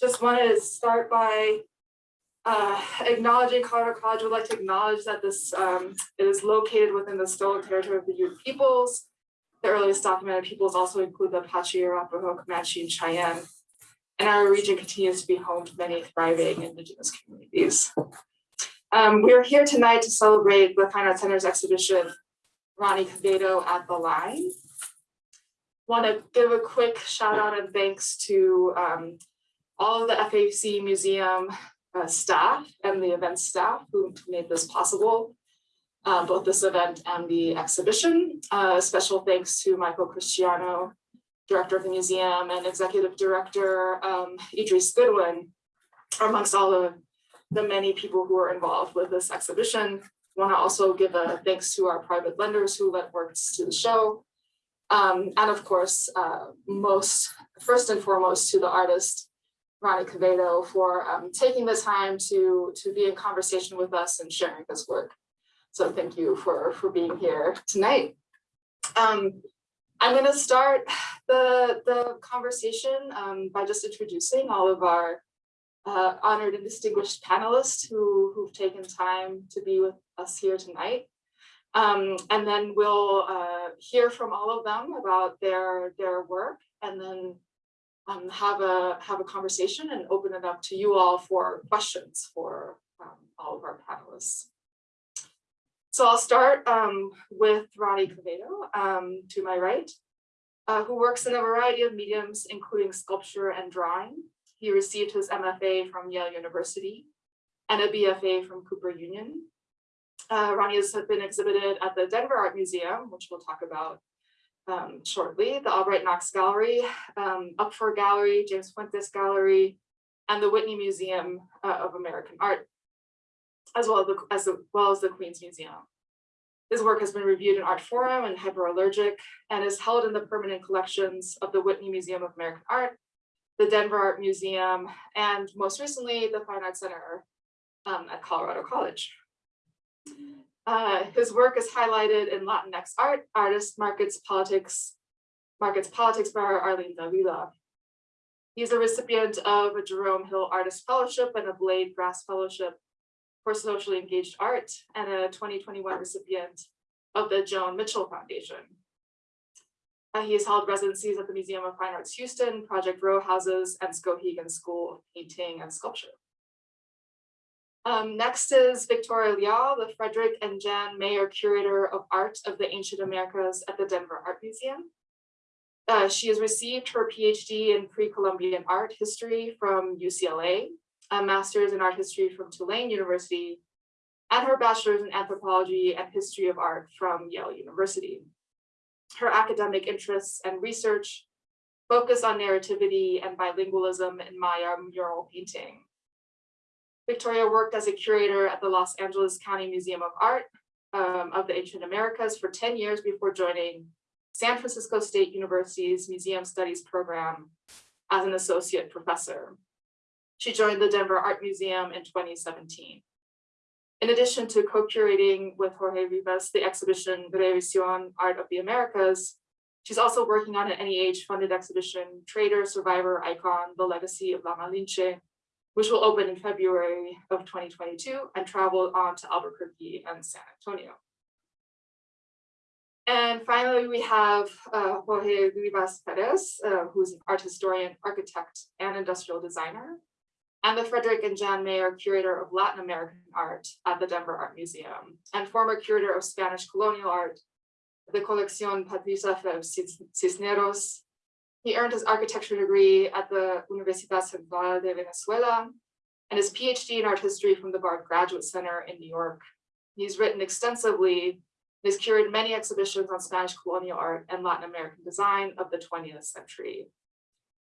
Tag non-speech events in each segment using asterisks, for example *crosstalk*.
just want to start by uh, acknowledging Colorado College would like to acknowledge that this um, is located within the stolen territory of the Ute peoples. The earliest documented peoples also include the Apache, Arapaho, Comanche, and Cheyenne. And our region continues to be home to many thriving indigenous communities. Um, we're here tonight to celebrate the Fine Arts Center's exhibition, Ronnie Quevedo at the Line. Want to give a quick shout out and thanks to um, all of the FAC Museum uh, staff and the event staff who made this possible, uh, both this event and the exhibition. Uh, special thanks to Michael Cristiano, director of the museum and executive director um, Idris Goodwin, amongst all of the many people who are involved with this exhibition. Want to also give a thanks to our private lenders who lent works to the show. Um, and of course, uh, most first and foremost to the artist, Ronnie Quevedo, for um, taking the time to, to be in conversation with us and sharing his work. So thank you for, for being here tonight. Um, I'm going to start the, the conversation um, by just introducing all of our uh, honored and distinguished panelists who, who've taken time to be with us here tonight. Um, and then we'll uh, hear from all of them about their, their work and then um, have, a, have a conversation and open it up to you all for questions for um, all of our panelists. So I'll start um, with Ronnie Quevedo um, to my right, uh, who works in a variety of mediums, including sculpture and drawing. He received his MFA from Yale University and a BFA from Cooper Union. Uh, Ronnie has been exhibited at the Denver Art Museum, which we'll talk about um, shortly, the Albright Knox Gallery, um, Upfor Gallery, James Fuentes Gallery, and the Whitney Museum uh, of American Art, as well as, the, as well as the Queen's Museum. His work has been reviewed in Art Forum and Hyperallergic and is held in the permanent collections of the Whitney Museum of American Art, the Denver Art Museum, and most recently, the Fine Arts Center um, at Colorado College. Uh, his work is highlighted in Latinx art, artist markets politics, markets politics by Arlene Davila. He's a recipient of a Jerome Hill Artist Fellowship and a Blade Grass Fellowship for Socially Engaged Art and a 2021 recipient of the Joan Mitchell Foundation. Uh, he has held residencies at the Museum of Fine Arts Houston, Project Row Houses, and Skowhegan School of Painting and Sculpture. Um, next is Victoria Lyall, the Frederick and Jan Mayer Curator of Art of the Ancient Americas at the Denver Art Museum. Uh, she has received her PhD in pre-Columbian art history from UCLA, a master's in art history from Tulane University, and her bachelor's in anthropology and history of art from Yale University. Her academic interests and research focus on narrativity and bilingualism in Maya mural painting. Victoria worked as a curator at the Los Angeles County Museum of Art um, of the Ancient Americas for 10 years before joining San Francisco State University's Museum Studies program as an associate professor. She joined the Denver Art Museum in 2017. In addition to co-curating with Jorge Rivas the exhibition Revisión Art of the Americas, she's also working on an NEH funded exhibition, Trader, Survivor, Icon, The Legacy of La Malinche, which will open in February of 2022 and travel on to Albuquerque and San Antonio. And finally, we have uh, Jorge Rivas Perez, uh, who's an art historian, architect, and industrial designer, and the Frederick and Jan Mayer Curator of Latin American Art at the Denver Art Museum, and former curator of Spanish colonial art, the Colección Patricia Cisneros. He earned his architecture degree at the Universidad Central de Venezuela and his PhD in art history from the Bard Graduate Center in New York. He's written extensively and has curated many exhibitions on Spanish colonial art and Latin American design of the 20th century.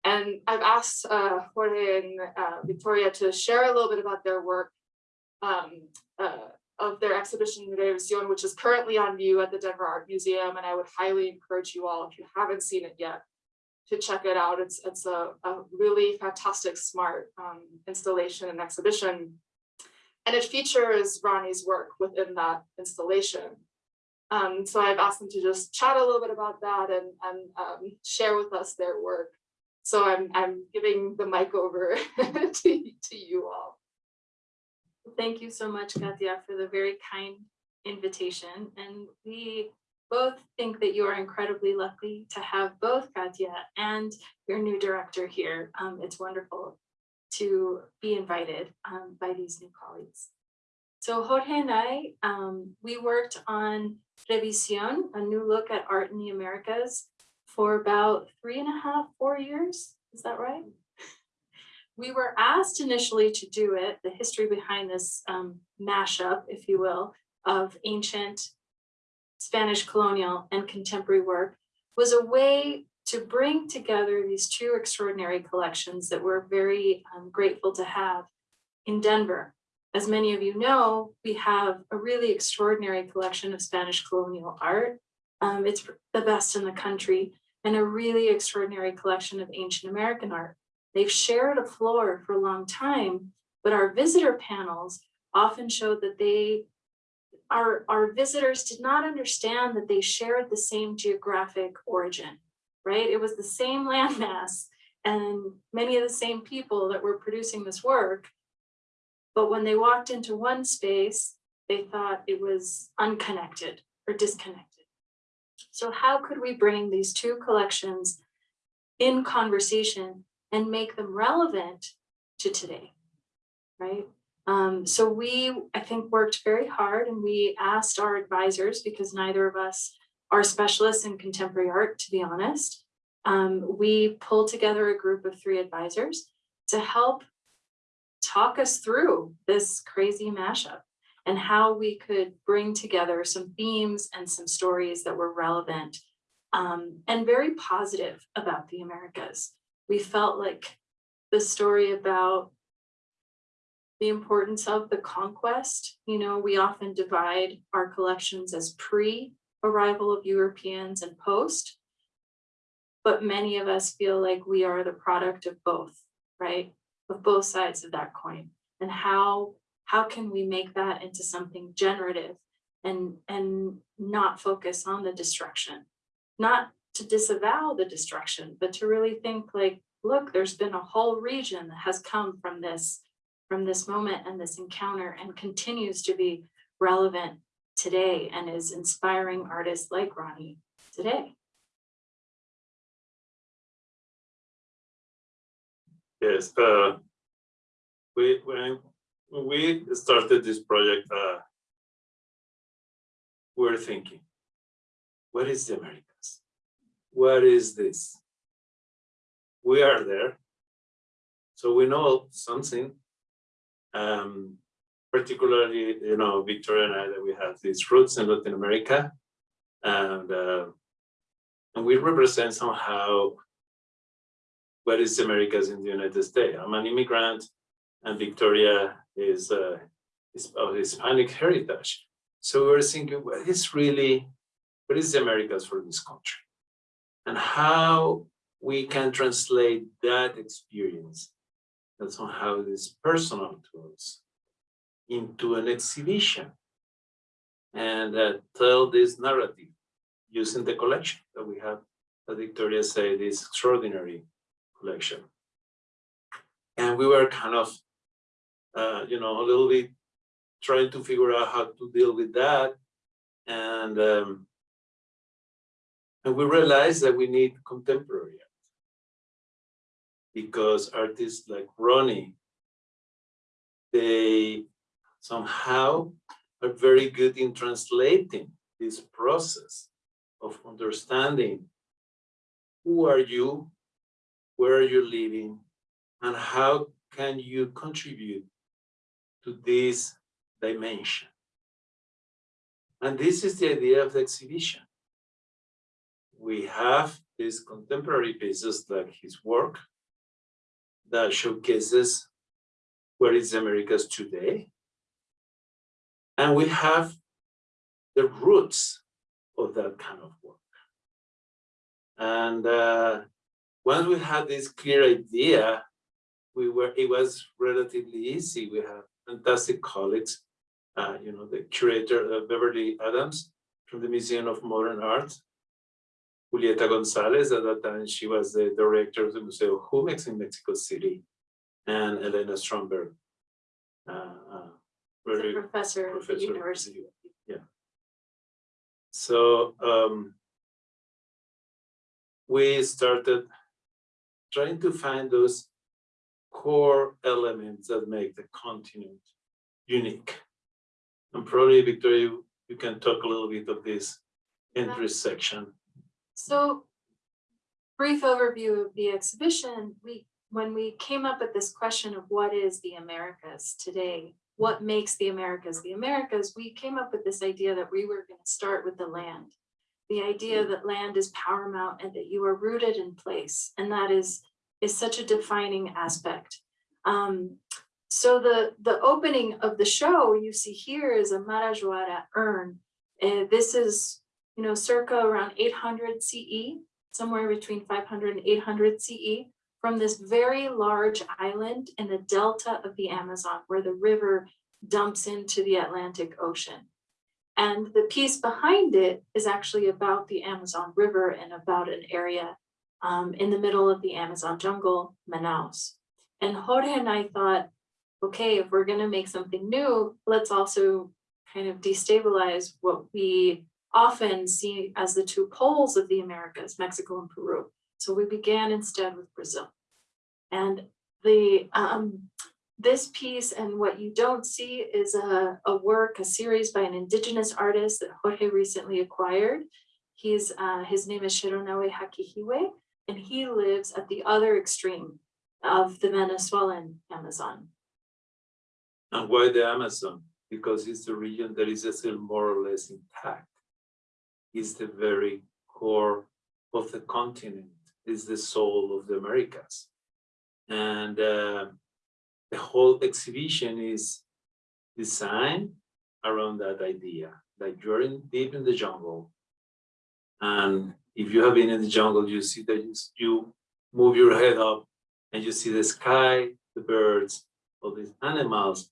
And I've asked uh, Jorge and uh, Victoria to share a little bit about their work um, uh, of their exhibition Revisión, which is currently on view at the Denver Art Museum. And I would highly encourage you all, if you haven't seen it yet, to check it out. It's, it's a, a really fantastic, smart um, installation and exhibition. And it features Ronnie's work within that installation. Um, so I've asked them to just chat a little bit about that and, and um, share with us their work. So I'm, I'm giving the mic over *laughs* to, to you all. Thank you so much, Katia, for the very kind invitation. And we both think that you are incredibly lucky to have both Katia and your new director here. Um, it's wonderful to be invited um, by these new colleagues. So Jorge and I, um, we worked on Revisión, a new look at art in the Americas for about three and a half, four years. Is that right? *laughs* We were asked initially to do it, the history behind this um, mashup, if you will, of ancient Spanish colonial and contemporary work was a way to bring together these two extraordinary collections that we're very um, grateful to have in Denver. As many of you know, we have a really extraordinary collection of Spanish colonial art. Um, it's the best in the country and a really extraordinary collection of ancient American art. They've shared a floor for a long time, but our visitor panels often showed that they our, our visitors did not understand that they shared the same geographic origin, right? It was the same *laughs* landmass and many of the same people that were producing this work. But when they walked into one space, they thought it was unconnected or disconnected. So how could we bring these two collections in conversation and make them relevant to today, right? Um, so we, I think, worked very hard and we asked our advisors, because neither of us are specialists in contemporary art, to be honest. Um, we pulled together a group of three advisors to help talk us through this crazy mashup and how we could bring together some themes and some stories that were relevant um, and very positive about the Americas. We felt like the story about the importance of the conquest. You know, we often divide our collections as pre-arrival of Europeans and post, but many of us feel like we are the product of both, right? Of both sides of that coin. And how, how can we make that into something generative and, and not focus on the destruction? Not to disavow the destruction, but to really think like, look, there's been a whole region that has come from this from this moment and this encounter and continues to be relevant today and is inspiring artists like Ronnie today. Yes, uh, we when, we started this project, uh, we we're thinking, what is the Americas? What is this? We are there, so we know something, um, particularly, you know, Victoria and I, that we have these roots in Latin America, and uh, and we represent somehow what is Americas in the United States. I'm an immigrant, and Victoria is uh, is of Hispanic heritage. So we were thinking, what is really, what is the Americas for this country, and how we can translate that experience that somehow is personal to us into an exhibition and uh, tell this narrative using the collection that we have, as Victoria said, this extraordinary collection. And we were kind of, uh, you know, a little bit trying to figure out how to deal with that. And, um, and we realized that we need contemporary because artists like Ronnie, they somehow are very good in translating this process of understanding who are you, where are you living, and how can you contribute to this dimension. And this is the idea of the exhibition. We have these contemporary pieces like his work, that showcases where is Americas today. And we have the roots of that kind of work. And uh, once we had this clear idea, we were it was relatively easy. We have fantastic colleagues, uh, you know, the curator uh, Beverly Adams from the Museum of Modern Art, Julieta Gonzalez, at that time, she was the director of the Museo Jumex in Mexico City, and Elena Shtromberg. uh, uh, very a professor at the professor. university. Yeah. So, um, we started trying to find those core elements that make the continent unique. And probably, Victoria, you, you can talk a little bit of this intersection. So brief overview of the exhibition, we, when we came up with this question of what is the Americas today? What makes the Americas the Americas? We came up with this idea that we were gonna start with the land. The idea that land is paramount and that you are rooted in place, and that is, is such a defining aspect. Um, so the, the opening of the show you see here is a Marajoara urn. And this is you know, circa around eight hundred CE, somewhere between 500 and 800 CE, from this very large island in the delta of the Amazon, where the river dumps into the Atlantic Ocean. And the piece behind it is actually about the Amazon River and about an area um, in the middle of the Amazon jungle, Manaus. And Jorge and I thought, okay, if we're gonna make something new, let's also kind of destabilize what we often see as the two poles of the Americas, Mexico and Peru. So we began instead with Brazil. And the um, this piece and what you don't see is a, a work, a series by an indigenous artist that Jorge recently acquired. He's uh, his name is Sheroanawe Hakihiiwe, and he lives at the other extreme of the Venezuelan Amazon. And why the Amazon? Because it's the region that is still more or less intact. It's the very core of the continent, is the soul of the Americas. And uh, the whole exhibition is designed around that idea, that you're in deep in the jungle. And if you have been in the jungle, you see that you move your head up and you see the sky, the birds, all these animals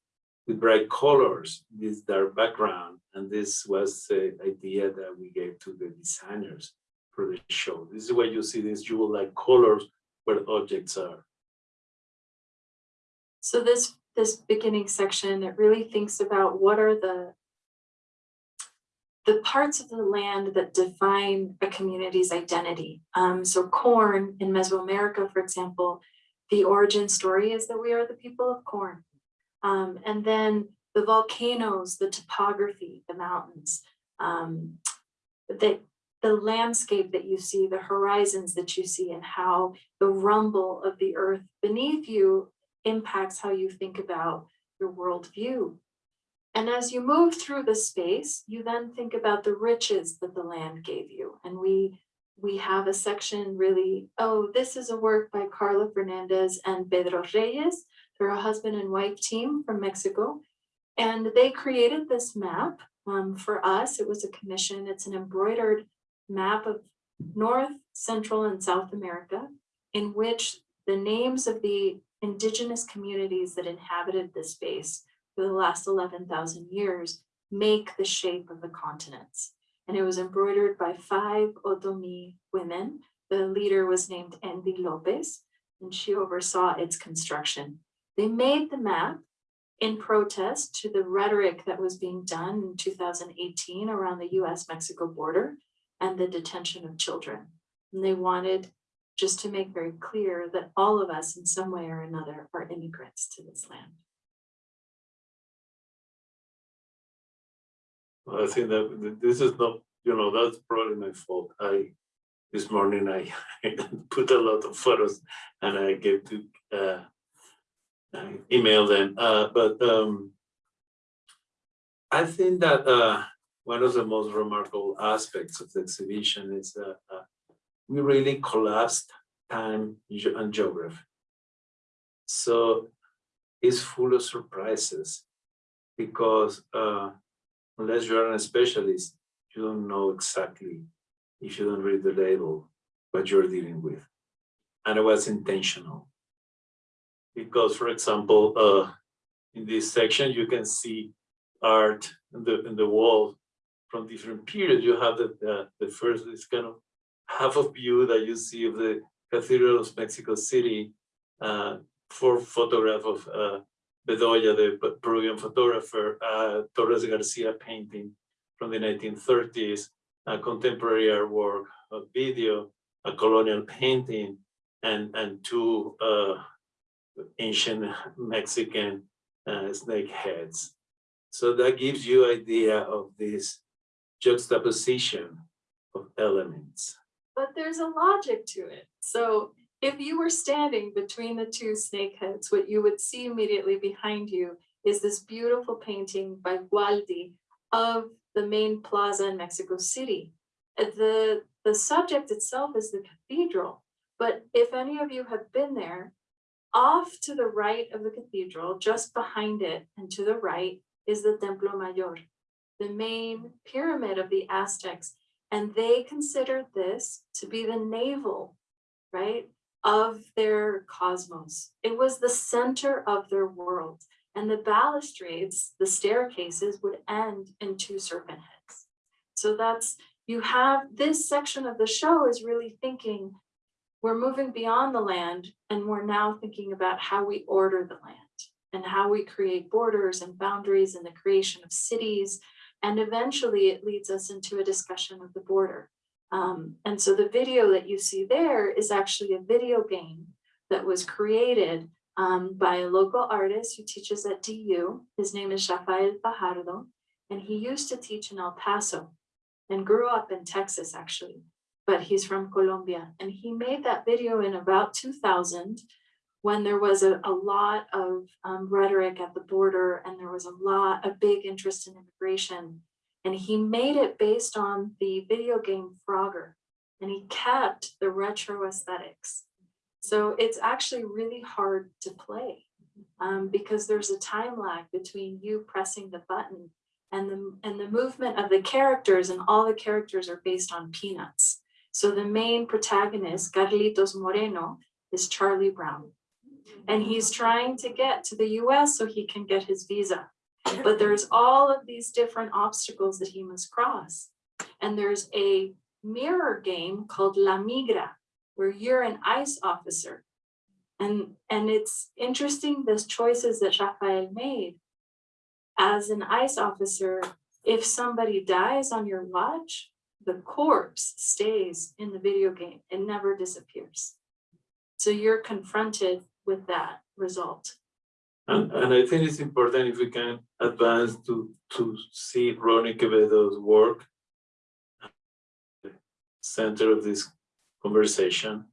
with bright colors, this dark background. And this was the idea that we gave to the designers for the show. This is why you see these jewel-like colors where objects are. So this, this beginning section, it really thinks about what are the the parts of the land that define a community's identity. Um, so corn in Mesoamerica, for example, the origin story is that we are the people of corn. Um, and then the volcanoes, the topography, the mountains, um, the, the landscape that you see, the horizons that you see, and how the rumble of the earth beneath you impacts how you think about your worldview. And as you move through the space, you then think about the riches that the land gave you. And we we have a section really, oh, this is a work by Carla Fernandez and Pedro Reyes. They're a husband and wife team from Mexico. And they created this map um, for us. It was a commission. It's an embroidered map of North, Central, and South America in which the names of the indigenous communities that inhabited this space for the last 11,000 years make the shape of the continents. And it was embroidered by five Otomi women. The leader was named Envy Lopez, and she oversaw its construction. They made the map in protest to the rhetoric that was being done in 2018 around the US-Mexico border and the detention of children. And they wanted just to make very clear that all of us in some way or another are immigrants to this land. I think that this is not, you know, that's probably my fault. I, this morning I *laughs* put a lot of photos and I gave to, uh, I emailed them, uh, but, um, I think that, uh, one of the most remarkable aspects of the exhibition is that, uh, we really collapsed time and geography. So it's full of surprises because, uh, unless you're a specialist, you don't know exactly, if you don't read the label, what you're dealing with. And it was intentional. Because, for example, uh, in this section, you can see art in the, in the wall from different periods. You have the, the, the first, this kind of half of view that you see of the Cathedral of Mexico City, uh, for photograph of uh, Bedoya, the Pe- Peruvian photographer, uh, Torres Garcia painting from the nineteen thirties, a contemporary artwork, a video, a colonial painting, and, and two uh, ancient Mexican uh, snake heads. So that gives you idea of this juxtaposition of elements. But there's a logic to it. So if you were standing between the two snake heads, what you would see immediately behind you is this beautiful painting by Gualdi of the main plaza in Mexico City. Uh, The, the subject itself is the cathedral, but if any of you have been there, off to the right of the cathedral, just behind it and to the right is the Templo Mayor, the main pyramid of the Aztecs. And they considered this to be the navel, right, of their cosmos. It was the center of their world. And the balustrades, the staircases would end in two serpent heads. So that's, you have, this section of the show is really thinking, we're moving beyond the land and we're now thinking about how we order the land and how we create borders and boundaries and the creation of cities. And eventually it leads us into a discussion of the border. Um, and so the video that you see there is actually a video game that was created um, by a local artist who teaches at DU. His name is Rafael Fajardo, and he used to teach in El Paso and grew up in Texas, actually, but he's from Colombia. And he made that video in about 2000 when there was a, a lot of um, rhetoric at the border and there was a lot, a big interest in immigration. And he made it based on the video game Frogger, and he kept the retro aesthetics. So it's actually really hard to play um, because there's a time lag between you pressing the button and the, and the movement of the characters and all the characters are based on peanuts. So the main protagonist, Carlitos Moreno, is Charlie Brown. And he's trying to get to the US so he can get his visa. But there's all of these different obstacles that he must cross. And there's a mirror game called La Migra, where you're an ICE officer. And, and it's interesting, the choices that Rafael made. As an ICE officer, if somebody dies on your watch, the corpse stays in the video game. It never disappears. So you're confronted with that result. And, and I think it's important if we can advance to, to see Ronnie Quevedo's work. Center of this conversation.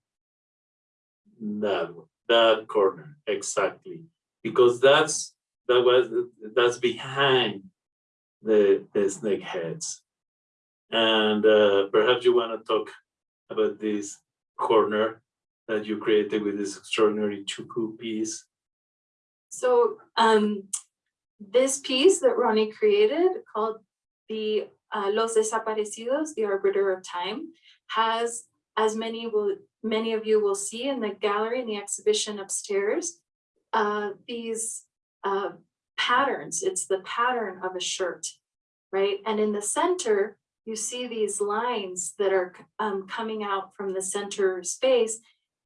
That, that corner, exactly, because that's, that was, that's behind the, the snake heads. And uh, perhaps you want to talk about this corner that you created with this extraordinary chuku piece. So um, this piece that Ronnie created called the uh, Los Desaparecidos, the Arbiter of Time, has, as many will, many of you will see in the gallery in the exhibition upstairs, uh, these uh, patterns. It's the pattern of a shirt, right? And in the center, you see these lines that are um, coming out from the center space,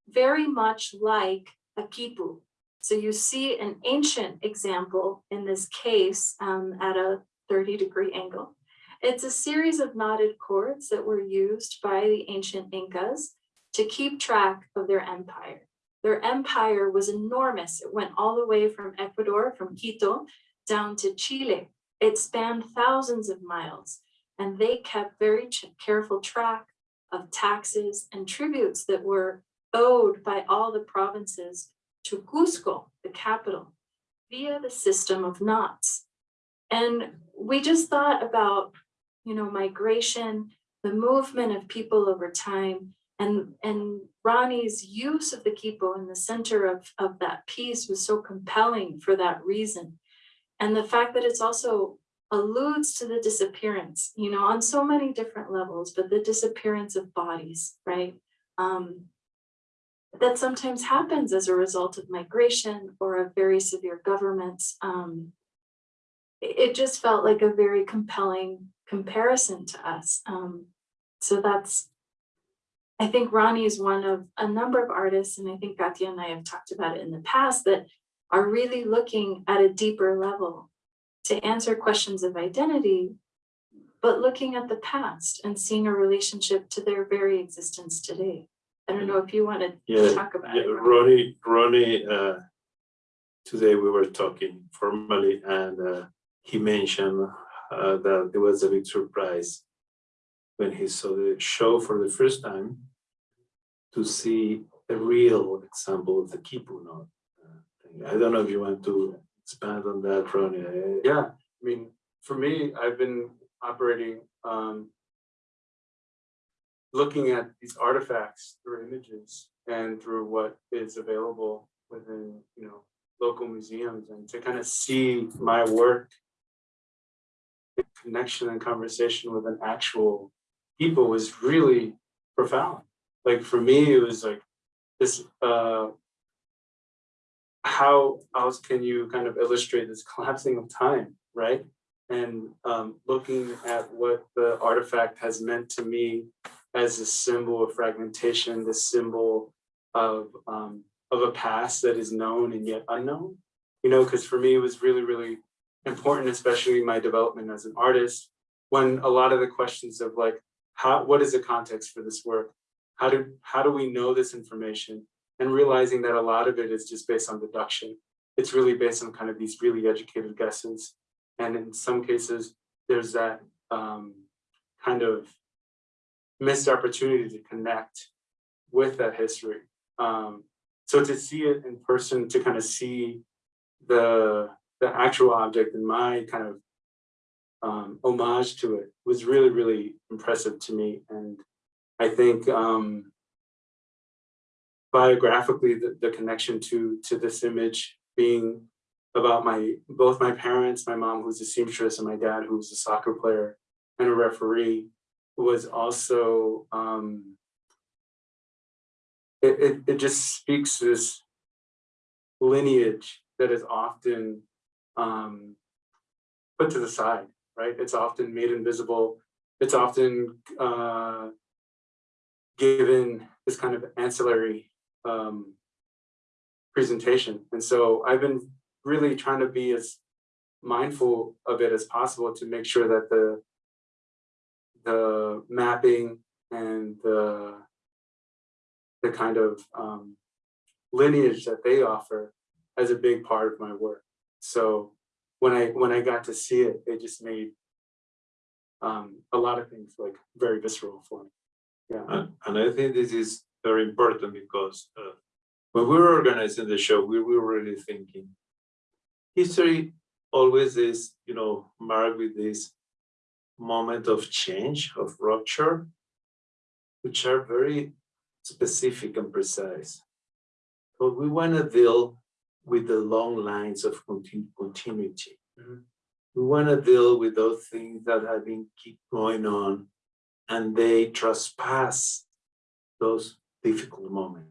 very much like a kipu, so you see an ancient example in this case um, at a 30 degree angle. It's a series of knotted cords that were used by the ancient Incas to keep track of their empire. Their empire was enormous. It went all the way from Ecuador, from Quito, down to Chile. It spanned thousands of miles, and they kept very careful track of taxes and tributes that were owed by all the provinces to Cusco, the capital, via the system of knots. And we just thought about, you know, migration, the movement of people over time, and, and Ronnie's use of the kipu in the center of, of that piece was so compelling for that reason. And the fact that it's also alludes to the disappearance, you know, on so many different levels, but the disappearance of bodies, right? Um, that sometimes happens as a result of migration or of very severe governments. Um, it just felt like a very compelling comparison to us. Um, so that's, I think Ronnie is one of a number of artists, and I think Katya and I have talked about it in the past, that are really looking at a deeper level to answer questions of identity, but looking at the past and seeing a relationship to their very existence today. I don't know if you want to Yeah, talk about Yeah, it. Ronnie. Ronnie, Ronnie, uh, today we were talking formally and, uh, he mentioned, uh, that it was a big surprise when he saw the show for the first time to see a real example of the kipu note. uh. I don't know if you want to expand on that, Ronnie. I- Yeah, I mean, for me, I've been operating, um. Looking at these artifacts through images and through what is available within, you know, local museums and to kind of see my work. in Connection and conversation with an actual people was really profound. Like, for me, it was like this, uh. How else can you kind of illustrate this collapsing of time, right? And um, looking at what the artifact has meant to me as a symbol of fragmentation, the symbol of um, of a past that is known and yet unknown. You know, because for me, it was really, really important, especially my development as an artist, when a lot of the questions of like, how, what is the context for this work? How do, how do we know this information? And realizing that a lot of it is just based on deduction. It's really based on kind of these really educated guesses. And in some cases, there's that um, kind of missed opportunity to connect with that history. Um, so to see it in person, to kind of see the the actual object and my kind of um, homage to it was really, really impressive to me. And I think um, biographically, the, the connection to to this image being about my both my parents, my mom who's a seamstress and my dad who's a soccer player and a referee was also um it, it, it just speaks to this lineage that is often um put to the side, right? It's often made invisible. It's often uh given this kind of ancillary um presentation. And so I've been really trying to be as mindful of it as possible to make sure that the the mapping and the the kind of um, lineage that they offer as a big part of my work. So when I when I got to see it, it just made um, a lot of things like very visceral for me. Yeah. And, and I think this is very important because uh, when we were organizing the show, we were really thinking history always is, you know, marked with this moment of change, of rupture, which are very specific and precise. But we want to deal with the long lines of continu continuity. Mhm. We want to deal with those things that have been keep going on and they trespass those difficult moment.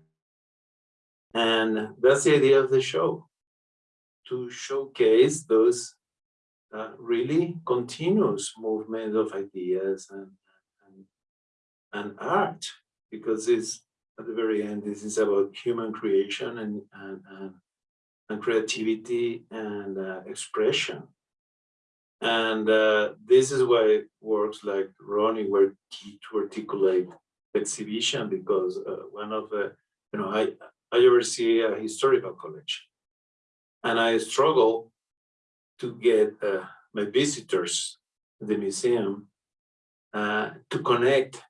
And that's the idea of the show, to showcase those uh, really continuous movement of ideas and, and, and art, because it's at the very end, this is about human creation and, and, and, and creativity and uh, expression. And uh, this is why works like Ronnie were key to articulate exhibition because uh, one of the, you know, I, I oversee a historical collection. And I struggle to get uh, my visitors to the museum uh, to connect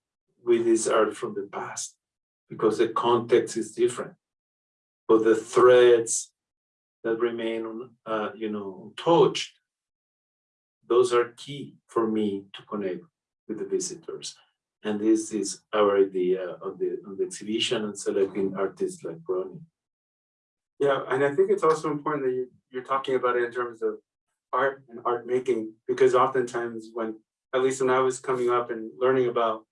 with this art from the past because the context is different. But the threads that remain, uh, you know, untouched, those are key for me to connect with the visitors. And this is our idea on the, of the exhibition and selecting artists like Ronnie. Yeah, and I think it's also important that you, you're talking about it in terms of art and art making, because oftentimes when, at least when I was coming up and learning about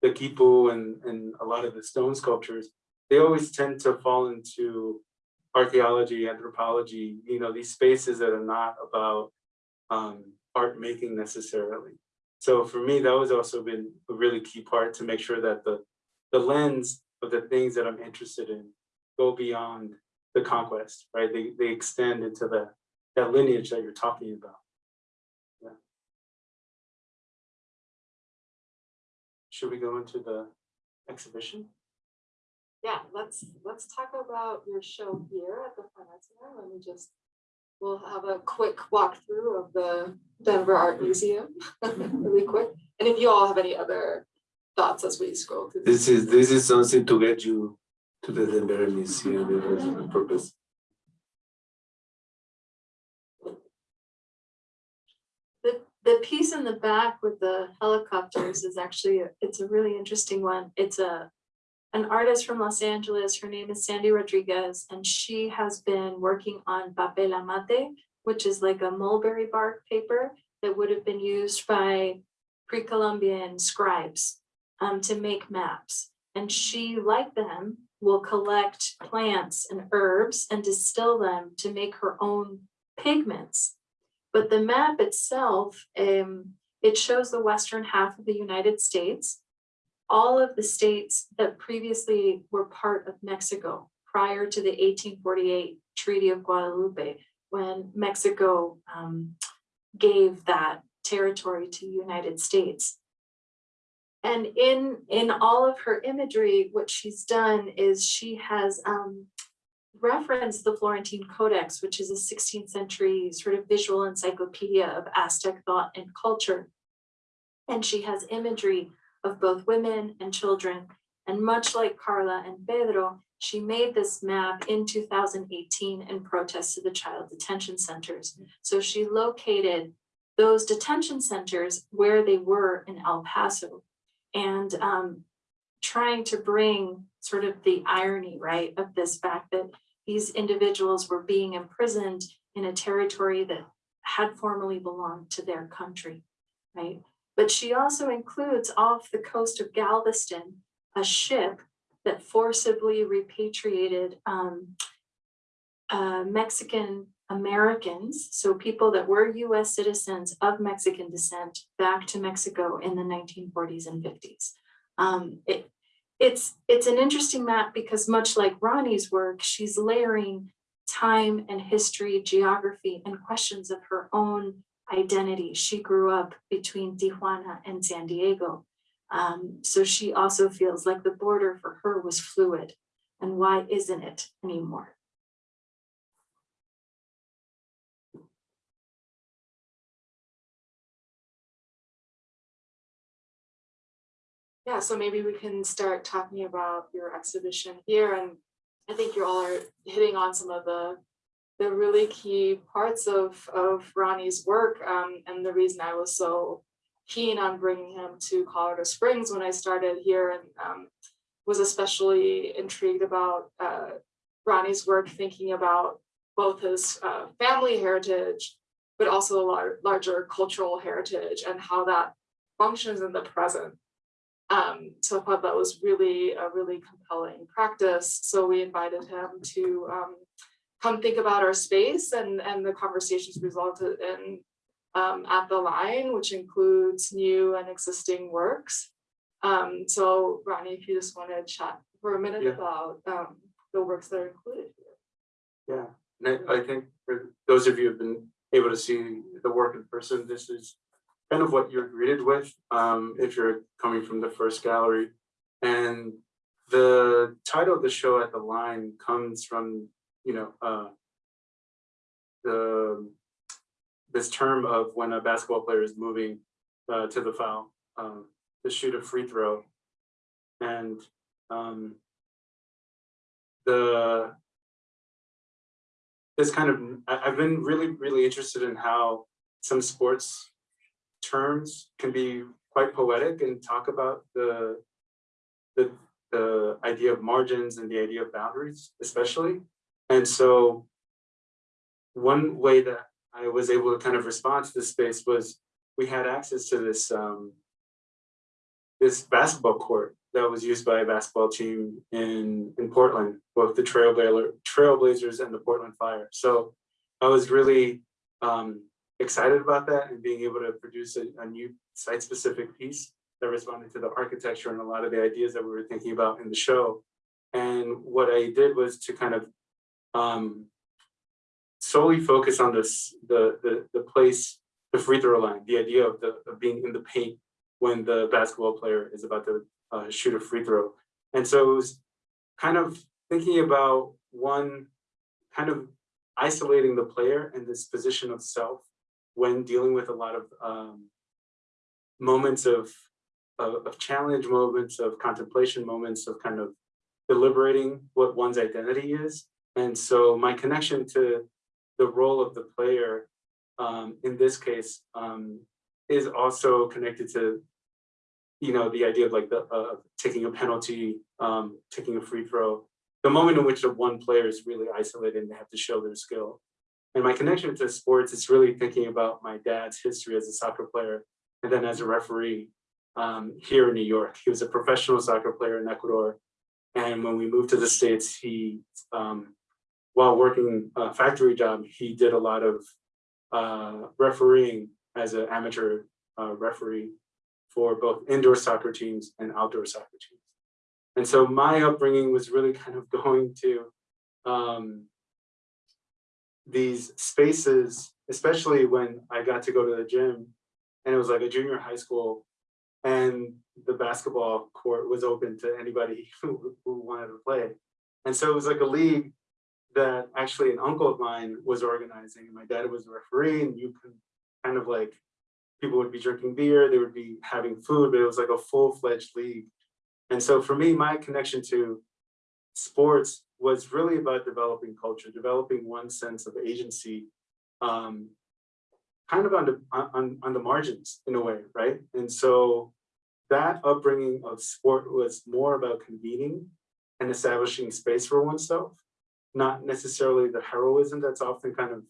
the kipu and, and a lot of the stone sculptures, they always tend to fall into archaeology, anthropology, you know, these spaces that are not about um, art making necessarily. So for me, that was also been a really key part to make sure that the the lens of the things that I'm interested in go beyond the conquest, right? They, they extend into the, that lineage that you're talking about. Should we go into the exhibition? Yeah, let's, let's talk about your show here at the Fine Center. Let me just, we'll have a quick walkthrough of the Denver Art Museum, *laughs* really quick. And if you all have any other thoughts as we scroll through. This is, this is something to get you to the Denver Museum, it was the purpose. The, the piece in the back with the helicopters is actually, a- it's a really interesting one. It's a, an artist from Los Angeles. Her name is Sandy Rodriguez, and she has been working on papel amate, which is like a mulberry bark paper that would have been used by pre-Columbian scribes um, to make maps. And she, like them, will collect plants and herbs and distill them to make her own pigments. But the map itself, um, it shows the western half of the United States. All of the states that previously were part of Mexico prior to the eighteen forty-eight Treaty of Guadalupe, when Mexico um, gave that territory to the United States. And in, in all of her imagery, what she's done is she has um, referenced the Florentine Codex, which is a sixteenth century sort of visual encyclopedia of Aztec thought and culture. And she has imagery of both women and children. And much like Carla and Pedro, she made this map in two thousand eighteen in protest to the child detention centers. So she located those detention centers where they were in El Paso. And um, trying to bring sort of the irony, right, of this fact that these individuals were being imprisoned in a territory that had formerly belonged to their country, right? But she also includes off the coast of Galveston, a ship that forcibly repatriated um, uh, Mexican Americans, so people that were US citizens of Mexican descent back to Mexico in the nineteen forties and fifties. Um, it, it's, it's an interesting map because much like Ronnie's work, she's layering time and history, geography, and questions of her own identity. She grew up between Tijuana and San Diego. Um, so she also feels like the border for her was fluid. And why isn't it anymore? Yeah, so maybe we can start talking about your exhibition here and I think you all are hitting on some of the the really key parts of of Ronnie's work um and the reason I was so keen on bringing him to Colorado Springs when I started here and um was especially intrigued about uh Ronnie's work thinking about both his uh family heritage but also lar- larger cultural heritage and how that functions in the present um, so I thought that was really a really compelling practice. So we invited him to um, come think about our space and, and the conversations resulted in um, at the line, which includes new and existing works. Um, so Ronnie, if you just want to chat for a minute Yeah. about um, the works that are included here. Yeah, and I, I think for those of you who've been able to see the work in person, this is kind of what you're greeted with, um, if you're coming from the first gallery. And the title of the show at the line comes from, you know, uh, the, this term of when a basketball player is moving, uh, to the foul, um, to shoot a free throw. And, um, the, this kind of, I've been really, really interested in how some sports terms can be quite poetic and talk about the, the, the idea of margins and the idea of boundaries especially. And so one way that I was able to kind of respond to this space was we had access to this um, this basketball court that was used by a basketball team in in Portland, both the Trailblazer Trailblazers and the Portland Fire. So I was really um, excited about that and being able to produce a, a new site-specific piece that responded to the architecture and a lot of the ideas that we were thinking about in the show. And what I did was to kind of um, solely focus on this, the, the, the place, the free throw line, the idea of the, of being in the paint when the basketball player is about to uh, shoot a free throw. And so it was kind of thinking about one, kind of isolating the player and this position of self when dealing with a lot of um, moments of, of, of challenge, moments of contemplation, moments of kind of deliberating what one's identity is. And so my connection to the role of the player um, in this case um, is also connected to, you know, the idea of like the uh, taking a penalty, um, taking a free throw, the moment in which the one player is really isolated and they have to show their skill. And my connection to sports is really thinking about my dad's history as a soccer player and then as a referee um, here in New York. He was a professional soccer player in Ecuador. And when we moved to the States, he, um, while working a factory job, he did a lot of uh, refereeing as an amateur uh, referee for both indoor soccer teams and outdoor soccer teams. And so my upbringing was really *laughs* kind of going to um, these spaces, especially when I got to go to the gym and it was like a junior high school and the basketball court was open to anybody who, *laughs* who wanted to play. And so it was like a league that actually an uncle of mine was organizing and my dad was a referee and you could kind of like, people would be drinking beer, they would be having food, but it was like a full-fledged league. And so for me, my connection to sports was really about developing culture, developing one sense of agency, um, kind of on the, on, on the margins in a way, right? And so that upbringing of sport was more about convening and establishing space for oneself, not necessarily the heroism that's often kind of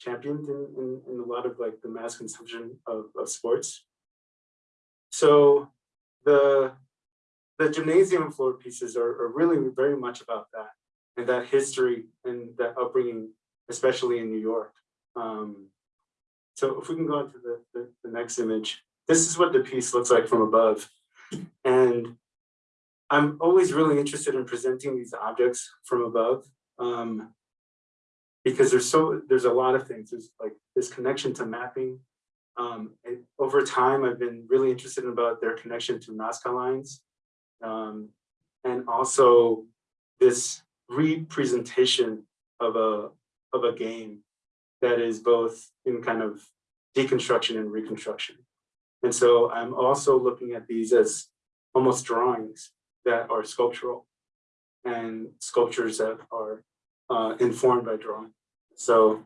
championed in, in, in a lot of like the mass consumption of, of sports. So the the gymnasium floor pieces are, are really very much about that and that history and that upbringing, especially in New York. Um, so if we can go on to the, the, the next image, this is what the piece looks like from above. And I'm always really interested in presenting these objects from above um, because there's so there's a lot of things. There's like this connection to mapping. Um, and over time, I've been really interested about their connection to Nazca lines um, and also this representation of a of a game that is both in kind of deconstruction and reconstruction. And so I'm also looking at these as almost drawings that are sculptural and sculptures that are uh, informed by drawing. So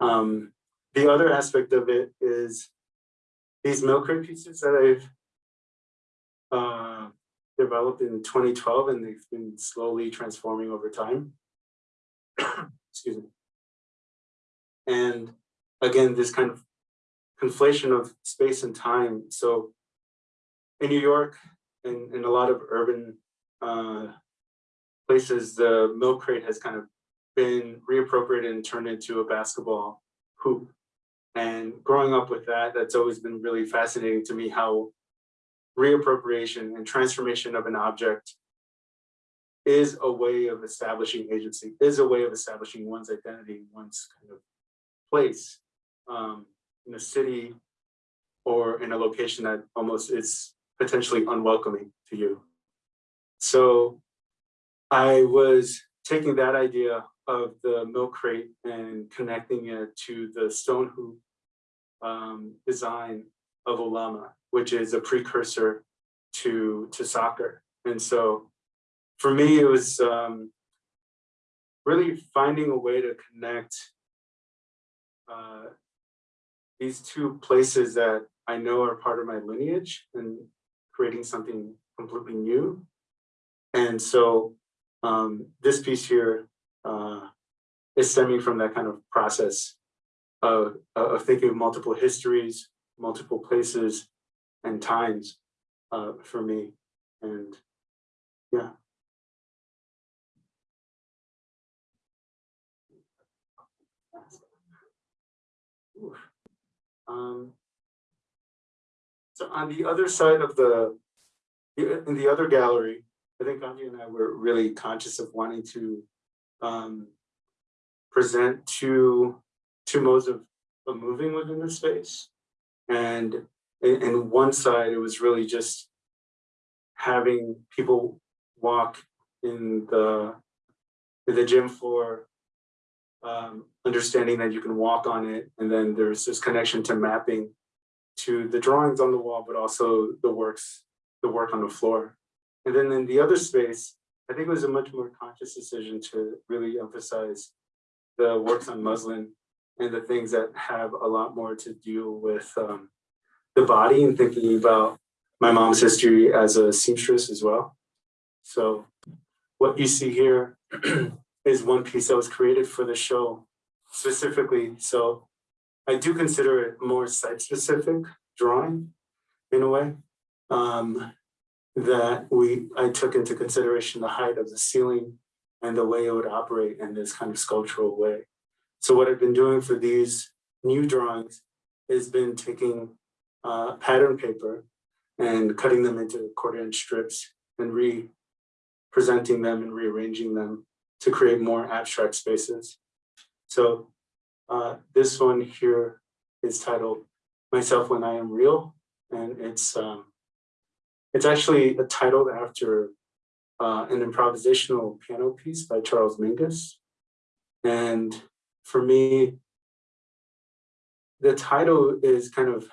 um, the other aspect of it is these milk crate pieces that I've uh, developed in 2012 and they've been slowly transforming over time. *coughs* Excuse me. And again, this kind of conflation of space and time. So in New York and in a lot of urban uh, places, the milk crate has kind of been reappropriated and turned into a basketball hoop. And growing up with that, that's always been really fascinating to me how reappropriation and transformation of an object is a way of establishing agency, is a way of establishing one's identity, one's kind of place um, in a city or in a location that almost is potentially unwelcoming to you. So I was taking that idea of the milk crate and connecting it to the stone hoop um, design of ulama which is a precursor to to soccer. And so for me, it was um, really finding a way to connect uh, these two places that I know are part of my lineage and creating something completely new. And so um, this piece here uh, is stemming from that kind of process of, of thinking of multiple histories, multiple places, and times uh, for me. And yeah. Um, So on the other side of the, the- in the other gallery, I think Anya and I were really conscious of wanting to um, present two, two modes of, of moving within the space. And in, in one side, it was really just having people walk in the, in the gym floor, um, understanding that you can walk on it, and then there's this connection to mapping to the drawings on the wall, but also the works, the work on the floor. And then in the other space, I think it was a much more conscious decision to really emphasize the works on muslin and the things that have a lot more to do with um, the body and thinking about my mom's history as a seamstress as well. So what you see here *clears throat* is one piece that was created for the show specifically. So I do consider it more site-specific drawing in a way. Um, that we, I took into consideration the height of the ceiling and the way it would operate in this kind of sculptural way. So what I've been doing for these new drawings has been taking uh, pattern paper and cutting them into quarter inch strips and re-presenting them and rearranging them to create more abstract spaces. So uh, this one here is titled Myself When I Am Real, and it's um, it's actually a titled after uh, an improvisational piano piece by Charles Mingus. And for me, the title is kind of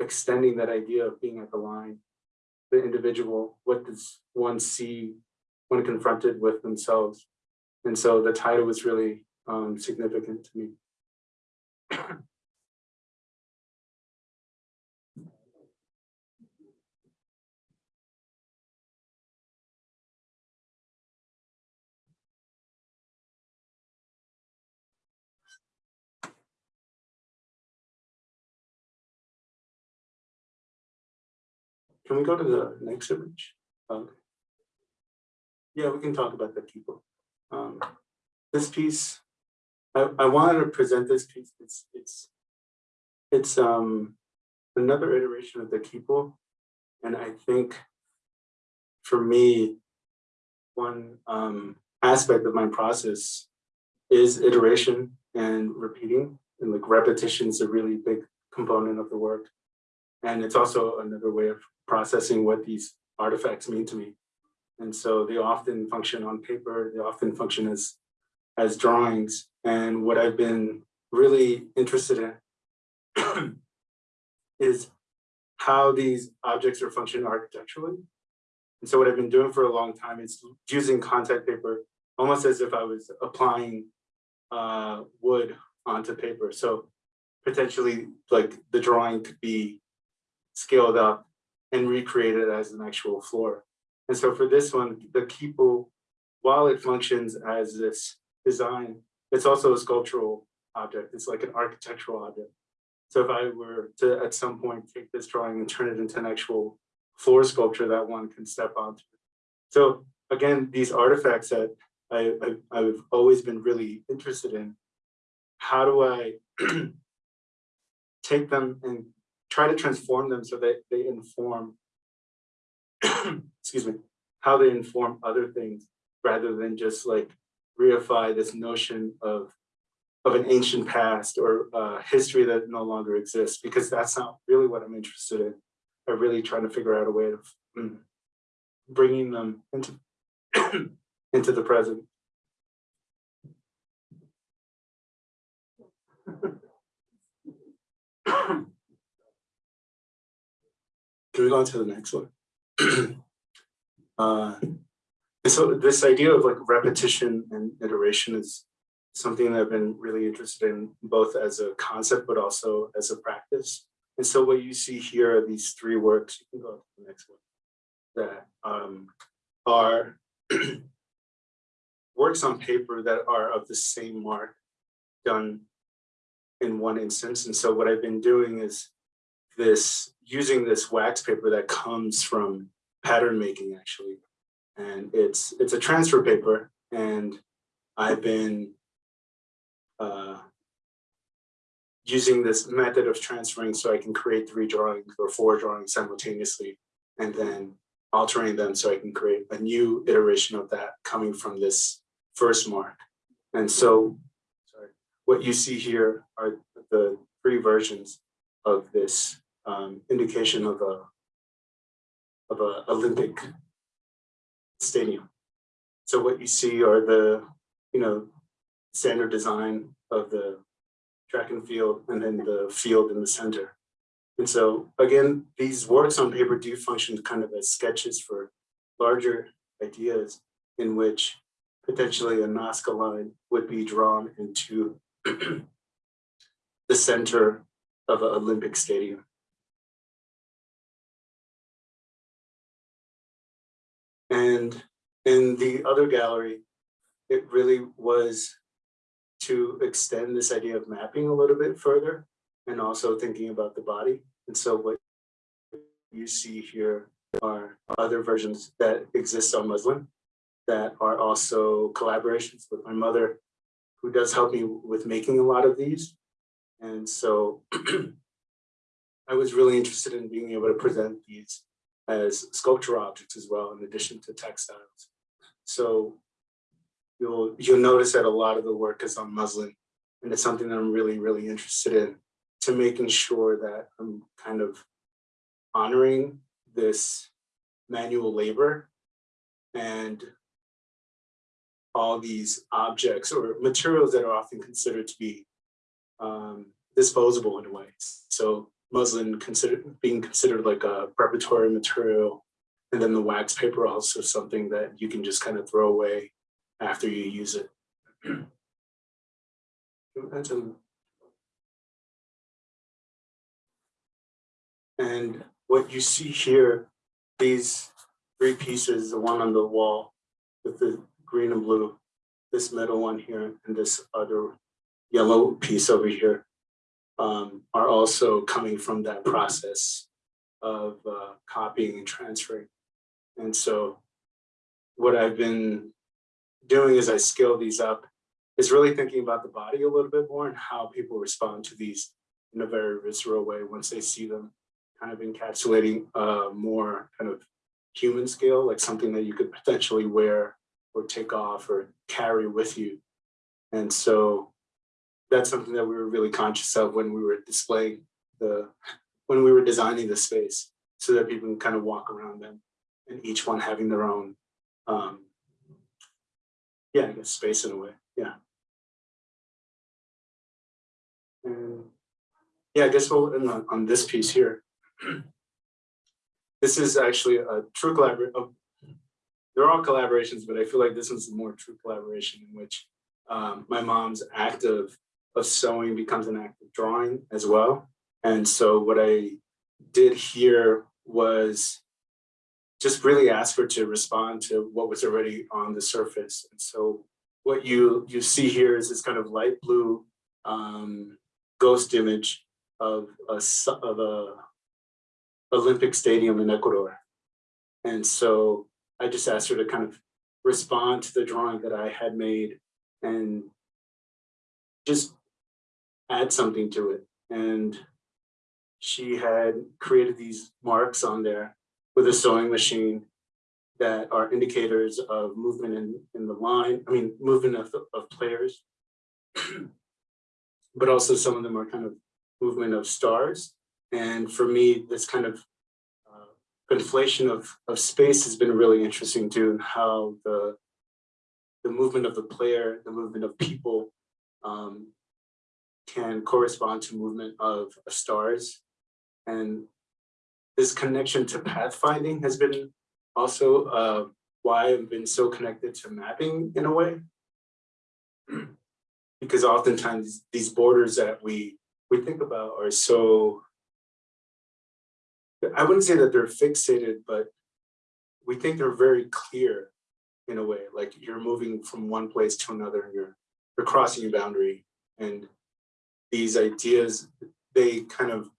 extending that idea of being at the line, the individual, what does one see when confronted with themselves? And so the title was really um, significant to me. *clears throat* Can we go to the next image? Um, Yeah, we can talk about the people. Um, This piece, I, I wanted to present this piece, it's, it's, it's um another iteration of the people, And I think for me, one um aspect of my process is iteration and repeating, and like repetition is a really big component of the work. And it's also another way of processing what these artifacts mean to me. And so they often function on paper, they often function as, as drawings. And what I've been really interested in *clears throat* is how these objects are functioning architecturally. And so what I've been doing for a long time is using contact paper, almost as if I was applying uh, wood onto paper. So potentially like the drawing could be scaled up and recreated as an actual floor. And so for this one, the kipu, while it functions as this design, it's also a sculptural object. It's like an architectural object. So if I were to at some point take this drawing and turn it into an actual floor sculpture that one can step onto. So again, these artifacts that I, I, I've always been really interested in, how do I *clears throat* take them and try to transform them so that they inform, *clears throat* excuse me, how they inform other things rather than just like reify this notion of of an ancient past or uh, history that no longer exists, because that's not really what I'm interested in. I'm really trying to figure out a way of mm, bringing them into *clears throat* into the present. Can we go on to the next one? *clears throat* uh, so this idea of like repetition and iteration is something that I've been really interested in both as a concept, but also as a practice. And so what you see here are these three works, you can go to the next one, that um, are *clears throat* works on paper that are of the same mark done in one instance. And so what I've been doing is this, using this wax paper that comes from pattern making actually. And it's, it's a transfer paper and I've been uh, using this method of transferring so I can create three drawings or four drawings simultaneously and then altering them so I can create a new iteration of that coming from this first mark. And so, sorry, what you see here are the three versions of this um, indication of a of a Olympic stadium. So what you see are the, you know, standard design of the track and field and then the field in the center. And so again, these works on paper do function kind of as sketches for larger ideas in which potentially a Nazca line would be drawn into *clears throat* the center of an Olympic stadium. And in the other gallery, it really was to extend this idea of mapping a little bit further and also thinking about the body. And so what you see here are other versions that exist on muslin that are also collaborations with my mother, who does help me with making a lot of these. And so *clears throat* I was really interested in being able to present these as sculptural objects as well, in addition to textiles. So you'll you'll notice that a lot of the work is on muslin, and it's something that I'm really, really interested in to making sure that I'm kind of honoring this manual labor and all these objects or materials that are often considered to be um, disposable in a way. So muslin considered being considered like a preparatory material, and then the wax paper also something that you can just kind of throw away after you use it. And what you see here, these three pieces, the one on the wall with the green and blue, this middle one here, and this other yellow piece over here, um, are also coming from that process of uh, copying and transferring. And so what I've been doing as I scale these up is really thinking about the body a little bit more and how people respond to these in a very visceral way once they see them kind of encapsulating a more kind of human scale, like something that you could potentially wear or take off or carry with you. And so that's something that we were really conscious of when we were displaying the, when we were designing the space so that people can kind of walk around them and each one having their own, um, yeah, I guess space in a way, yeah. And yeah, I guess we'll end on, on this piece here. This is actually a true collaboration. They're all collaborations, but I feel like this one's a more true collaboration in which um, my mom's act of, sewing becomes an act of drawing as well. And so what I did here was just really ask her to respond to what was already on the surface. And so what you you see here is this kind of light blue um, ghost image of a of a Olympic stadium in Ecuador. And so I just asked her to kind of respond to the drawing that I had made and just add something to it. And she had created these marks on there with a sewing machine that are indicators of movement in, in the line, I mean, movement of, of players. *clears throat* but also some of them are kind of movement of stars. And for me, this kind of uh, conflation of, of space has been really interesting too, and how the, the movement of the player, the movement of people um, can correspond to movement of, stars. And this connection to pathfinding has been also uh, why I've been so connected to mapping in a way. *clears throat* because oftentimes these borders that we we think about are so I wouldn't say that they're fixated, but we think they're very clear in a way, like you're moving from one place to another and you're you're crossing a boundary. And these ideas, they kind of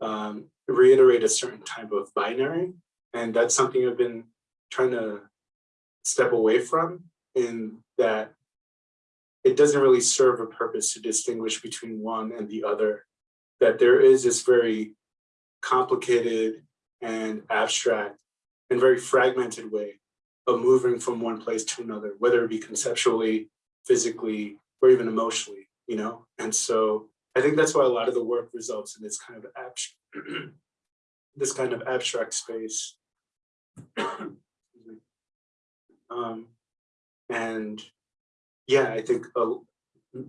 um, reiterate a certain type of binary. And that's something I've been trying to step away from in that it doesn't really serve a purpose to distinguish between one and the other. That there is this very complicated and abstract and very fragmented way of moving from one place to another, whether it be conceptually, physically, or even emotionally, you know? And so I think that's why a lot of the work results in this kind of abstract, *clears throat* this kind of abstract space. *clears throat* Um, and yeah, I think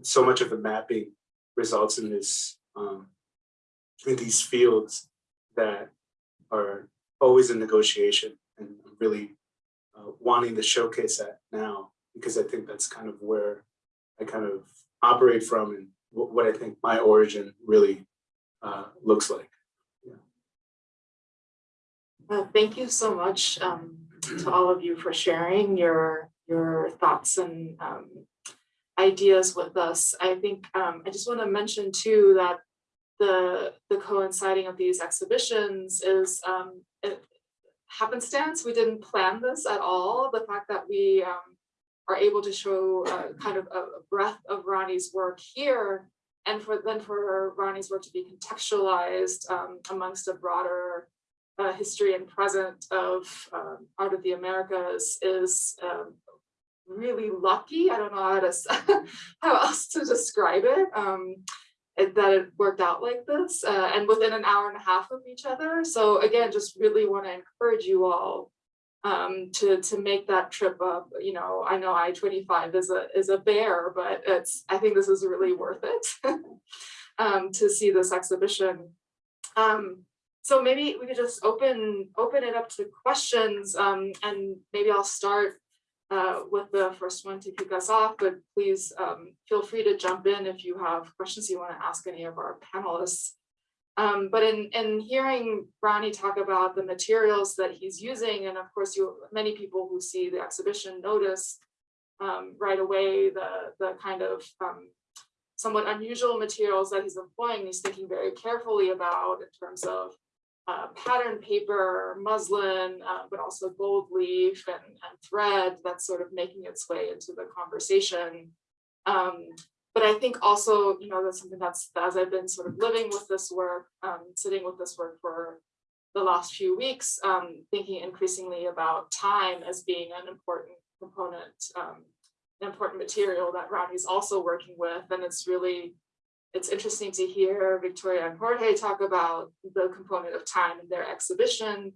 so much of the mapping results in this, um, in these fields that are always in negotiation and really uh, wanting to showcase that now because I think that's kind of where I kind of operate from and what I think my origin really uh, looks like. Uh, thank you so much um, to all of you for sharing your your thoughts and um, ideas with us. I think um, I just want to mention too that the the coinciding of these exhibitions is um, happenstance. We didn't plan this at all. The fact that we um, are able to show uh, kind of a a breadth of Ronnie's work here, and for then for Ronnie's work to be contextualized um, amongst a broader uh, history and present of um, art of the Americas is um, really lucky. I don't know how to *laughs* how else to describe it. Um, it- that it worked out like this uh, and within an hour and a half of each other. So again, just really want to encourage you all um, to to make that trip up. You know, I know I twenty five is a is a bear, but it's I think this is really worth it *laughs* um, to see this exhibition. Um, so maybe we could just open open it up to questions um, and maybe I'll start uh, with the first one to kick us off, but please um, feel free to jump in if you have questions you want to ask any of our panelists. Um, but in, in hearing Ronnie talk about the materials that he's using, and of course you many people who see the exhibition notice um, right away the, the kind of um, somewhat unusual materials that he's employing, he's thinking very carefully about in terms of uh, pattern paper, muslin, uh, but also gold leaf and, and thread that's sort of making its way into the conversation. Um, but I think also, you know, that's something that's as I've been sort of living with this work, um, sitting with this work for the last few weeks, um, thinking increasingly about time as being an important component, um, an important material that Rodney's also working with, and it's really it's interesting to hear Victoria and Jorge talk about the component of time in their exhibition.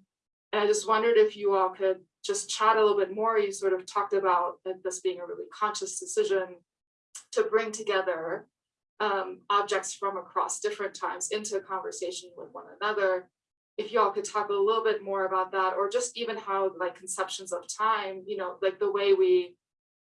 And I just wondered if you all could just chat a little bit more. You sort of talked about this being a really conscious decision to bring together um, objects from across different times into a conversation with one another. If you all could talk a little bit more about that, or just even how like conceptions of time, you know, like the way we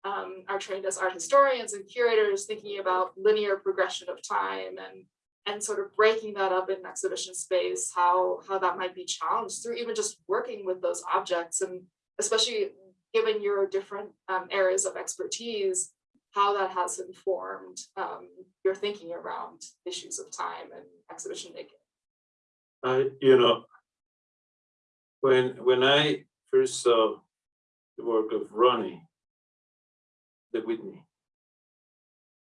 um, are trained as art historians and curators thinking about linear progression of time and and sort of breaking that up in exhibition space, how how that might be challenged through even just working with those objects and especially given your different um, areas of expertise, how that has informed um, your thinking around issues of time and exhibition making. I, you know, when when I first saw the work of Ronnie, the Whitney,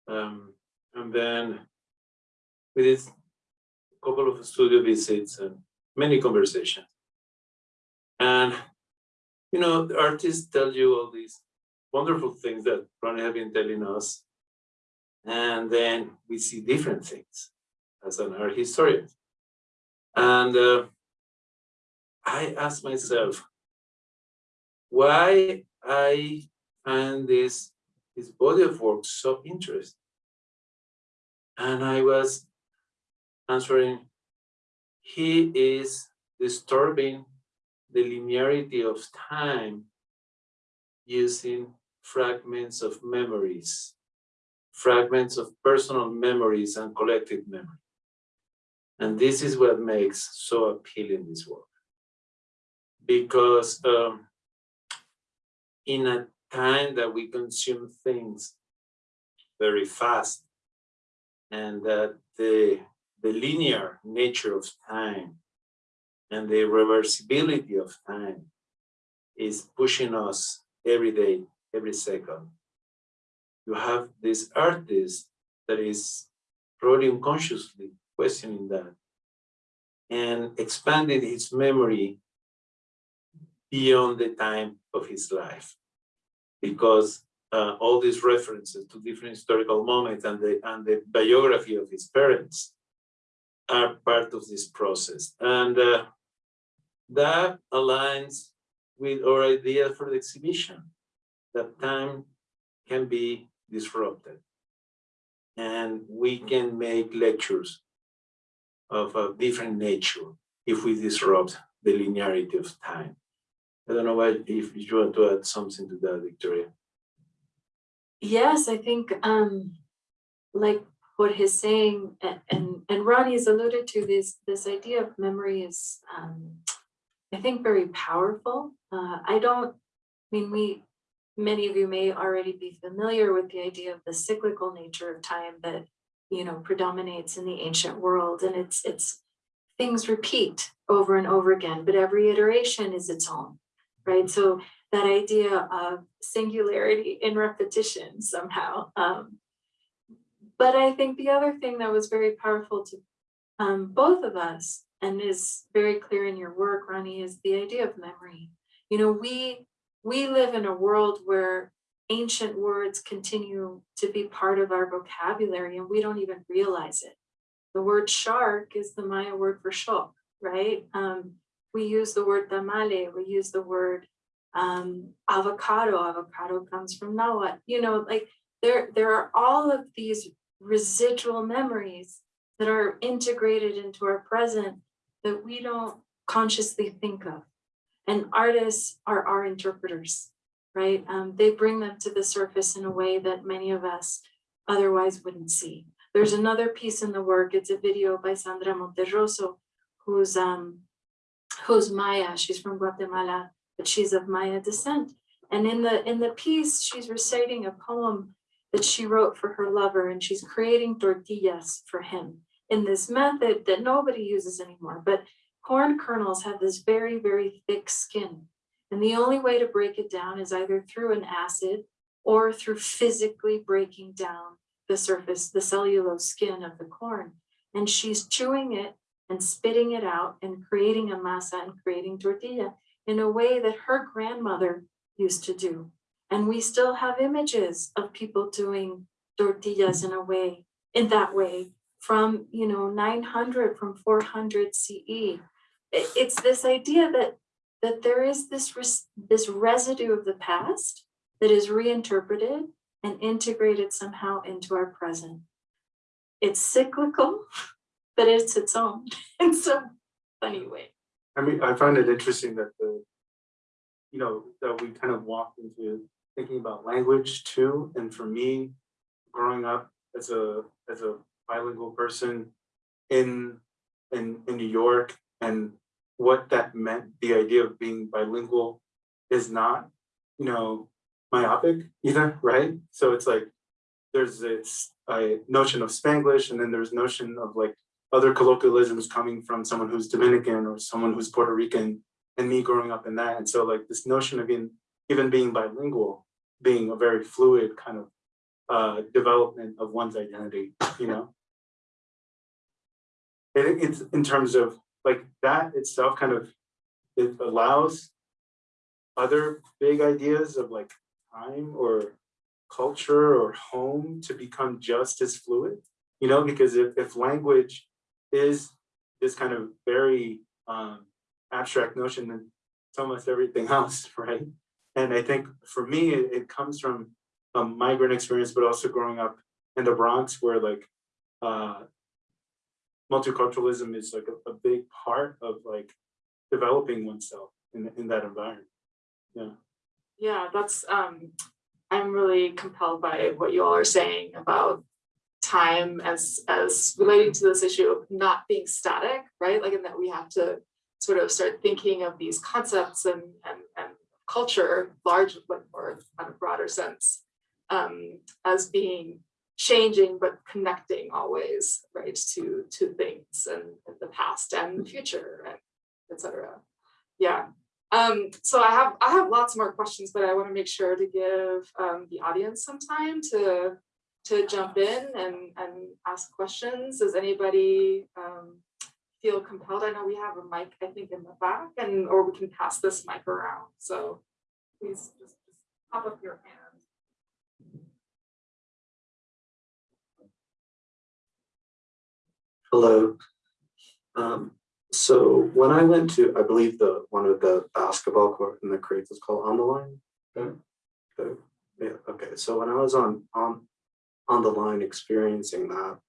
um, and then did a couple of studio visits and many conversations. And you know, the artists tell you all these wonderful things that Ronnie have been telling us, and then we see different things as an art historian. And uh, I asked myself, why I find this, this body of work so interesting? And I was answering, he is disturbing the linearity of time using fragments of memories, fragments of personal memories and collective memory. And this is what makes so appealing this work. Because um, in a time that we consume things very fast, and that the, the linear nature of time and the reversibility of time is pushing us every day, every second you have this artist that is probably unconsciously questioning that and expanded his memory beyond the time of his life. Because uh, all these references to different historical moments and the, and the biography of his parents are part of this process. And uh, that aligns with our idea for the exhibition, that time can be disrupted. And we can make lectures of a different nature if we disrupt the linearity of time. I don't know if you want to add something to that, Victoria. Yes, I think, um, like what he's saying, a- and, and Ronnie has alluded to this, this idea of memory is, um, I think very powerful. Uh, I don't, I mean, we, many of you may already be familiar with the idea of the cyclical nature of time that, you know, predominates in the ancient world, and it's, it's, things repeat over and over again, but every iteration is its own, right? So that idea of singularity in repetition somehow. Um, but I think the other thing that was very powerful to um, both of us and is very clear in your work, Ronnie, is the idea of memory. You know, we we live in a world where ancient words continue to be part of our vocabulary and we don't even realize it. The word shark is the Maya word for shock, right? Um, we use the word tamale, we use the word um, avocado, avocado comes from Nahuatl, you know, like there, there are all of these residual memories that are integrated into our present that we don't consciously think of. And artists are our interpreters, right? Um, they bring them to the surface in a way that many of us otherwise wouldn't see. There's another piece in the work, it's a video by Sandra Monterroso, who's um, who's Maya, she's from Guatemala, but she's of Maya descent. And in the in the piece, she's reciting a poem that she wrote for her lover, and she's creating tortillas for him in this method that nobody uses anymore. But corn kernels have this very, very thick skin. And the only way to break it down is either through an acid or through physically breaking down the surface, the cellulose skin of the corn. And she's chewing it and spitting it out and creating a masa and creating tortilla in a way that her grandmother used to do. And we still have images of people doing tortillas in a way, in that way, from, you know, 900, from 400 CE. It- It's this idea that, that there is this, res- this residue of the past that is reinterpreted and integrated somehow into our present. It's cyclical, *laughs* but it's its own *laughs* in some funny way. I mean, I find it interesting that the, you know, that we kind of walked into thinking about language too. And for me, growing up as a, as a bilingual person in, in, in New York and what that meant, the idea of being bilingual is not, you know, myopic either, right? So it's like, there's this notion of Spanglish and then there's notion of like other colloquialisms coming from someone who's Dominican or someone who's Puerto Rican and me growing up in that. And so like this notion of being, even being bilingual, being a very fluid kind of uh, development of one's identity, you know? It- it's in terms of like that itself kind of, it allows other big ideas of like time or culture or home to become just as fluid, you know, because if, if language is this kind of very um, abstract notion than it's almost everything *laughs* else, right? And I think for me, it, it comes from a migrant experience, but also growing up in the Bronx where like uh, multiculturalism is like a, a big part of like developing oneself in, in that environment. Yeah. Yeah, that's, um, I'm really compelled by what you all are saying about time as, as relating to this issue of not being static, right? Like, and that we have to sort of start thinking of these concepts and, and, and culture, large, but more on a broader sense, um, as being changing but connecting always, right, to, to things and the past and the future and et cetera. Yeah, Um, so I have, I have lots more questions, but I want to make sure to give um the audience some time to to jump in and and ask questions. Does anybody um feel compelled? I know we have a mic, I think, in the back and or we can pass this mic around. So please just just pop up your hand. Hello. Um, so when I went to, I believe the, one of the basketball court in the crates is called On the Line. Okay. Okay, yeah, okay, so when I was on, on, on the line experiencing that,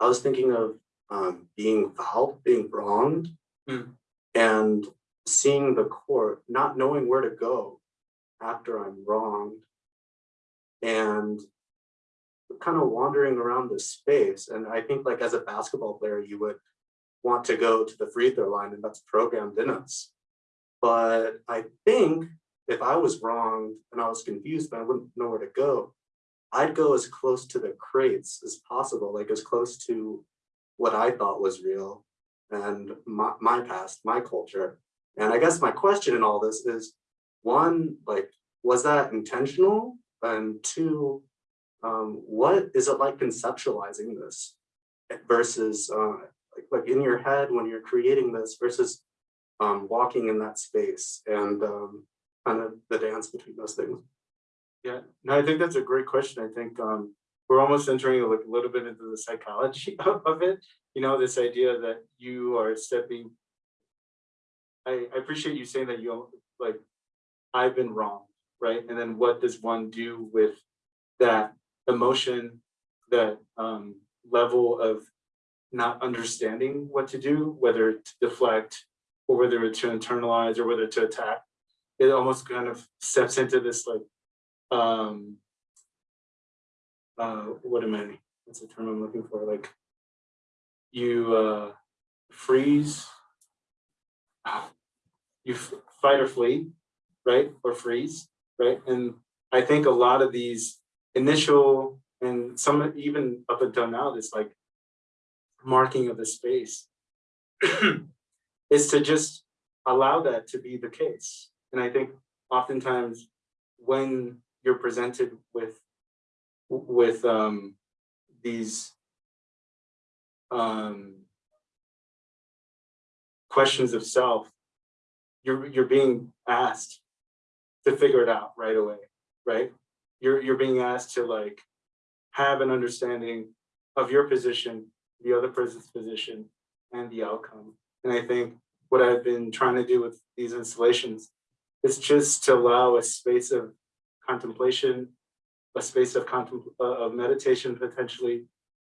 I was thinking of, um, being fouled, being wronged. Hmm. And seeing the court, not knowing where to go after I'm wronged. And kind of wandering around this space, and I think like as a basketball player, you would want to go to the free throw line and that's programmed in us. But I think if I was wrong and I was confused, but I wouldn't know where to go, I'd go as close to the crates as possible, like as close to what I thought was real and my, my past, my culture. And I guess my question in all this is, one, like, was that intentional? And two, um, what is it like conceptualizing this versus uh, like, like in your head when you're creating this versus um, walking in that space and um, kind of the dance between those things. Yeah, no, I think that's a great question. I think um we're almost entering like a little bit into the psychology *laughs* of of it. You know, this idea that you are stepping. I I appreciate you saying that you like, I've been wrong, right? And then what does one do with that emotion, that um level of not understanding what to do, whether to deflect or whether to internalize or whether to attack. It almost kind of steps into this like um uh what am I, what's the term I'm looking for, like you uh freeze you fight or flee, right, or freeze, right, and I think a lot of these initial and some even up until now, this like marking of the space *clears throat* is to just allow that to be the case, and I think oftentimes when you're presented with with um these um questions of self you're you're being asked to figure it out right away right you're you're being asked to like have an understanding of your position the other person's position and the outcome and i think what i've been trying to do with these installations is just to allow a space of contemplation, a space of uh, of meditation potentially,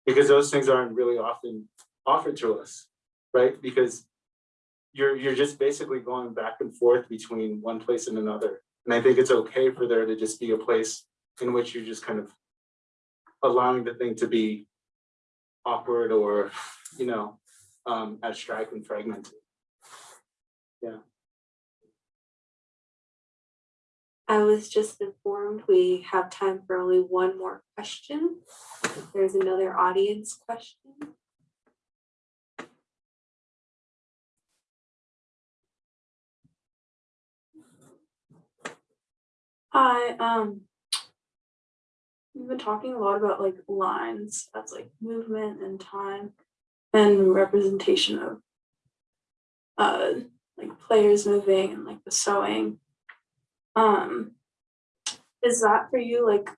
because those things aren't really often offered to us, right? Because you're you're just basically going back and forth between one place and another. And I think it's okay for there to just be a place in which you're just kind of allowing the thing to be awkward or, you know, um, abstract and fragmented. Yeah. I was just informed we have time for only one more question. If there's another audience question. Hi, um. We've been talking a lot about like lines as like movement and time and representation of uh like players moving and like the sewing. Um, is that for you like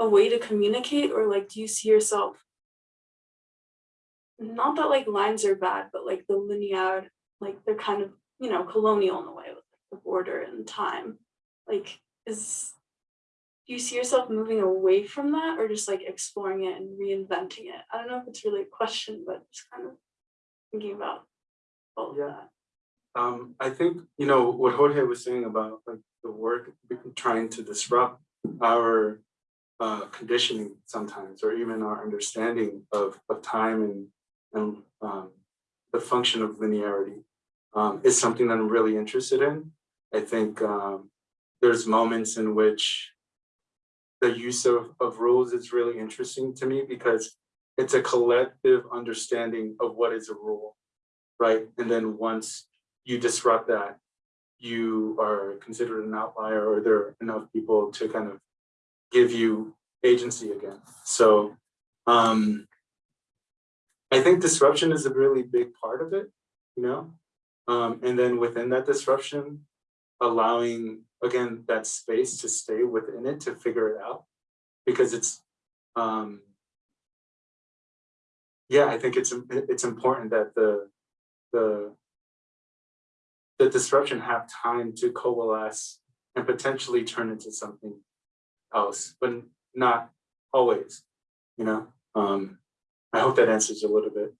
a way to communicate or like do you see yourself? Not that like lines are bad, but like the linear, like they're kind of, you know, colonial in a way with the border and time. Like is do you see yourself moving away from that or just like exploring it and reinventing it? I don't know if it's really a question, but just kind of thinking about all of Yeah. that. Um, I think, you know, what Jorge was saying about like the work trying to disrupt our uh conditioning sometimes, or even our understanding of of time and and um the function of linearity um is something that I'm really interested in. I think um there's moments in which the use of of rules is really interesting to me because it's a collective understanding of what is a rule, right? And then once you disrupt that, you are considered an outlier or there are enough people to kind of give you agency again. So um I think disruption is a really big part of it, you know? Um, and then within that disruption, allowing, again, that space to stay within it to figure it out. Because it's, um, yeah, I think it's, it's important that the, the, the disruption have time to coalesce and potentially turn into something else, but not always, you know? Um, I hope that answers a little bit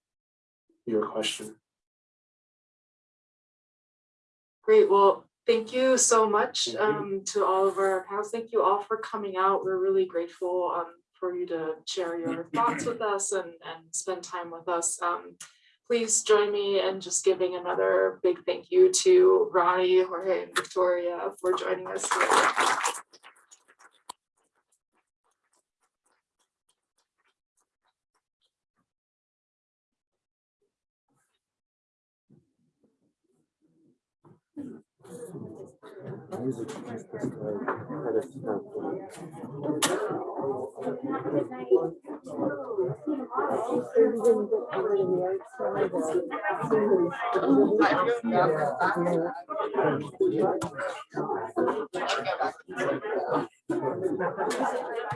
your question. Great, well, thank you so much you. um to all of our panels. Thank you all for coming out. We're really grateful um for you to share your thoughts with us and and spend time with us. Um please join me in just giving another big thank you to Ronnie, Jorge, and Victoria for joining us today. music is the story that is spoken.